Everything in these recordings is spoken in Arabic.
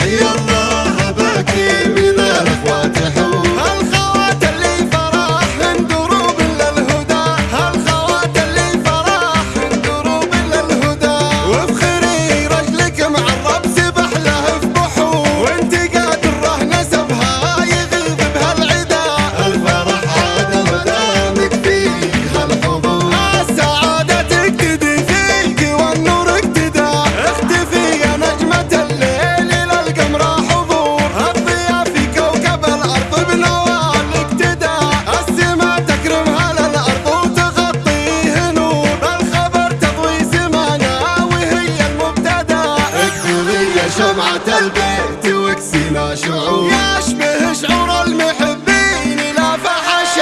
Hey, yo. دمعة البيت وكسينا شعور. يشبه شعور المحبين لا فحش.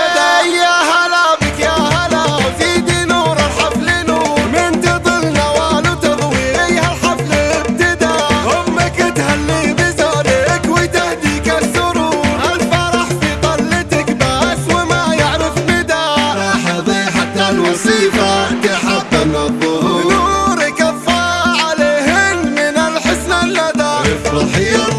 يا هلا بك يا هلا. في نور الحفل نور. من تطل نوال وتضوي ايها الحفل ابتدى أمك تهلي بزارك وتهديك السرور الفرح في طلتك بس وما يعرف مدى راح حتى الوصيفة. Hey,